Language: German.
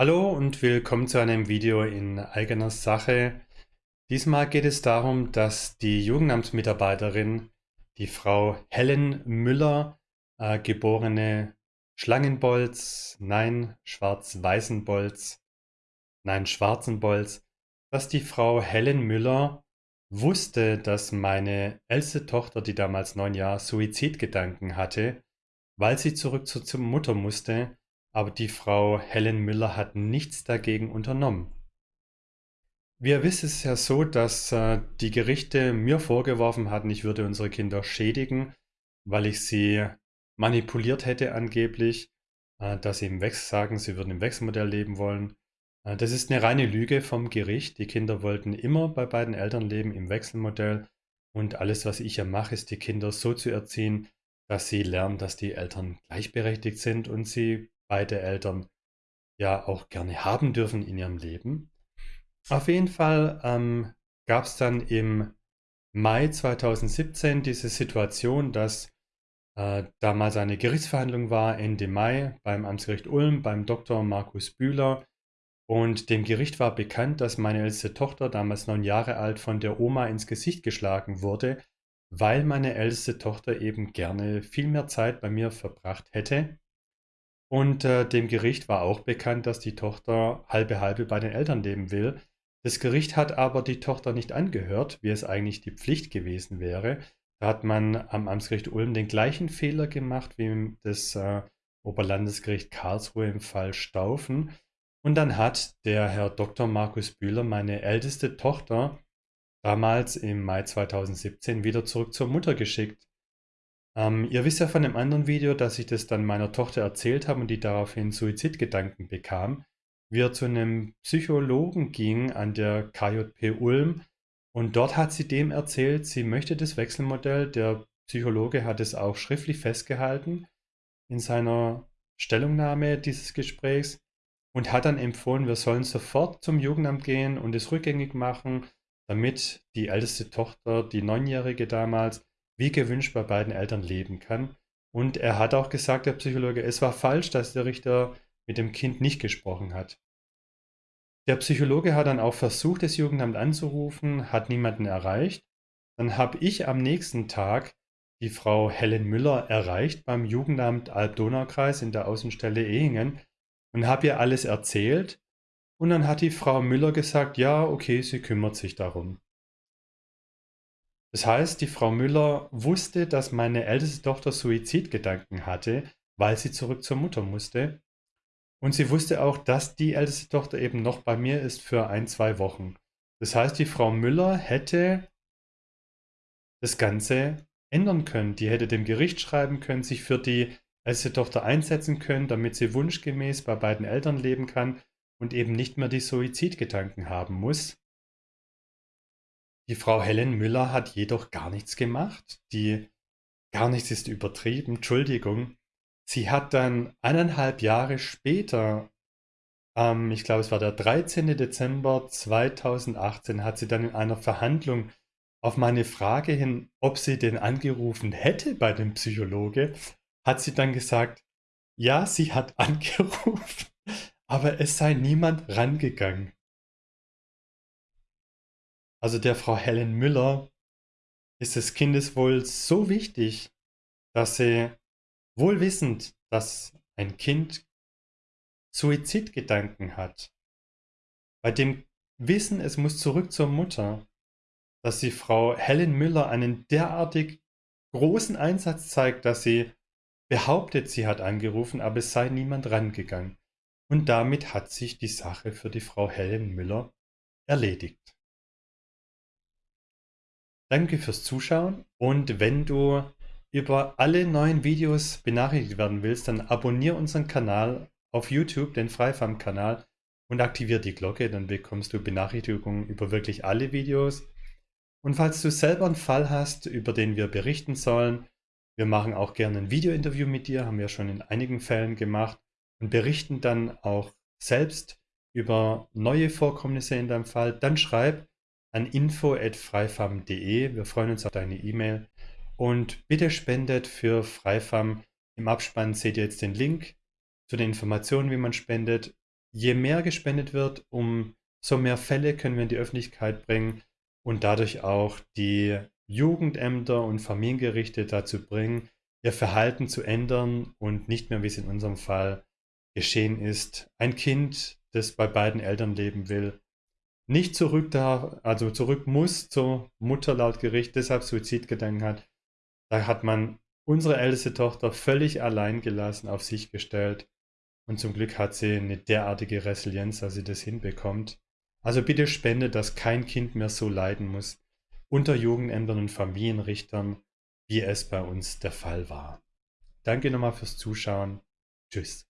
Hallo und willkommen zu einem Video in eigener Sache. Diesmal geht es darum, dass die Jugendamtsmitarbeiterin, die Frau Helen Müller, äh, geborene Schlangenbolz, nein, Schwarz-Weißenbolz, nein, Schwarzenbolz, dass die Frau Helen Müller wusste, dass meine älteste Tochter, die damals neun Jahre, Suizidgedanken hatte, weil sie zurück zur, Mutter musste, aber die Frau Helen Müller hat nichts dagegen unternommen. Wir wissen es ja so, dass äh, die Gerichte mir vorgeworfen hatten, ich würde unsere Kinder schädigen, weil ich sie manipuliert hätte angeblich, äh, dass sie im Wechsel sagen, sie würden im Wechselmodell leben wollen. Äh, das ist eine reine Lüge vom Gericht. Die Kinder wollten immer bei beiden Eltern leben im Wechselmodell und alles, was ich ja mache, ist die Kinder so zu erziehen, dass sie lernen, dass die Eltern gleichberechtigt sind und sie beide Eltern ja auch gerne haben dürfen in ihrem Leben. Auf jeden Fall ähm, gab es dann im Mai 2017 diese Situation, dass äh, damals eine Gerichtsverhandlung war, Ende Mai beim Amtsgericht Ulm, beim Dr. Markus Bühler. Und dem Gericht war bekannt, dass meine älteste Tochter, damals neun Jahre alt, von der Oma ins Gesicht geschlagen wurde, weil meine älteste Tochter eben gerne viel mehr Zeit bei mir verbracht hätte und äh, dem Gericht war auch bekannt, dass die Tochter halbe halbe bei den Eltern leben will. Das Gericht hat aber die Tochter nicht angehört, wie es eigentlich die Pflicht gewesen wäre. Da hat man am Amtsgericht Ulm den gleichen Fehler gemacht wie das äh, Oberlandesgericht Karlsruhe im Fall Staufen. Und dann hat der Herr Dr. Markus Bühler meine älteste Tochter damals im Mai 2017 wieder zurück zur Mutter geschickt. Ähm, ihr wisst ja von dem anderen Video, dass ich das dann meiner Tochter erzählt habe und die daraufhin Suizidgedanken bekam. Wir zu einem Psychologen ging an der KJP Ulm und dort hat sie dem erzählt, sie möchte das Wechselmodell. Der Psychologe hat es auch schriftlich festgehalten in seiner Stellungnahme dieses Gesprächs und hat dann empfohlen, wir sollen sofort zum Jugendamt gehen und es rückgängig machen, damit die älteste Tochter, die Neunjährige damals, wie gewünscht bei beiden Eltern leben kann. Und er hat auch gesagt, der Psychologe, es war falsch, dass der Richter mit dem Kind nicht gesprochen hat. Der Psychologe hat dann auch versucht, das Jugendamt anzurufen, hat niemanden erreicht. Dann habe ich am nächsten Tag die Frau Helen Müller erreicht beim Jugendamt Alb-Donau-Kreis in der Außenstelle Ehingen und habe ihr alles erzählt. Und dann hat die Frau Müller gesagt, ja, okay, sie kümmert sich darum. Das heißt, die Frau Müller wusste, dass meine älteste Tochter Suizidgedanken hatte, weil sie zurück zur Mutter musste. Und sie wusste auch, dass die älteste Tochter eben noch bei mir ist für ein, zwei Wochen. Das heißt, die Frau Müller hätte das Ganze ändern können. Die hätte dem Gericht schreiben können, sich für die älteste Tochter einsetzen können, damit sie wunschgemäß bei beiden Eltern leben kann und eben nicht mehr die Suizidgedanken haben muss. Die Frau Helen Müller hat jedoch gar nichts gemacht. Die gar nichts ist übertrieben, Entschuldigung. Sie hat dann eineinhalb Jahre später, ähm, ich glaube es war der 13. Dezember 2018, hat sie dann in einer Verhandlung auf meine Frage hin, ob sie den angerufen hätte bei dem Psychologe, hat sie dann gesagt, ja, sie hat angerufen, aber es sei niemand rangegangen. Also der Frau Helen Müller ist das Kindeswohl so wichtig, dass sie wohl wissend, dass ein Kind Suizidgedanken hat, bei dem Wissen, es muss zurück zur Mutter, dass die Frau Helen Müller einen derartig großen Einsatz zeigt, dass sie behauptet, sie hat angerufen, aber es sei niemand rangegangen. Und damit hat sich die Sache für die Frau Helen Müller erledigt. Danke fürs Zuschauen und wenn du über alle neuen Videos benachrichtigt werden willst, dann abonniere unseren Kanal auf YouTube, den Freifarm-Kanal und aktiviere die Glocke, dann bekommst du Benachrichtigungen über wirklich alle Videos. Und falls du selber einen Fall hast, über den wir berichten sollen, wir machen auch gerne ein Video-Interview mit dir, haben wir schon in einigen Fällen gemacht und berichten dann auch selbst über neue Vorkommnisse in deinem Fall, dann schreib an info.freifam.de. Wir freuen uns auf deine E-Mail. Und bitte spendet für Freifam. Im Abspann seht ihr jetzt den Link zu den Informationen, wie man spendet. je mehr gespendet wird, umso mehr Fälle können wir in die Öffentlichkeit bringen und dadurch auch die Jugendämter und Familiengerichte dazu bringen, ihr Verhalten zu ändern und nicht mehr, wie es in unserem Fall geschehen ist, ein Kind, das bei beiden Eltern leben will, nicht zurück da, also zurück muss zur Mutter laut Gericht, deshalb Suizidgedanken hat. Da hat man unsere älteste Tochter völlig allein gelassen, auf sich gestellt. Und zum Glück hat sie eine derartige Resilienz, dass sie das hinbekommt. Also bitte spende, dass kein Kind mehr so leiden muss unter Jugendämtern und Familienrichtern, wie es bei uns der Fall war. Danke nochmal fürs Zuschauen. Tschüss.